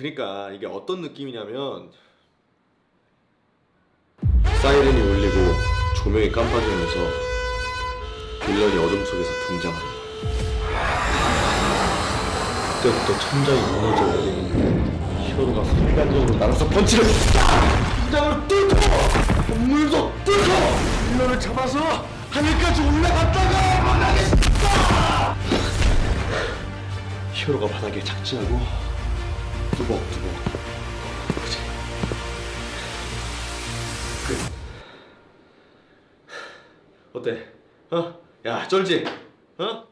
그러니까 이게 어떤 느낌이냐면 사이렌이 울리고 조명이 깜빡이면서 빌런이 어둠 속에서 등장하는 거야. 그때부터 천장이 무너져 내리는 히어로가 순간적으로 날아서 펀치를 등장을 뚫고 문도 뚫고 빌런을 잡아서 하늘까지 올라갔다가 바닥에 딱! 히어로가 바닥에 착지하고 뚜벅뚜벅 그치 끝 어때? 어? 야 쩔지? 어?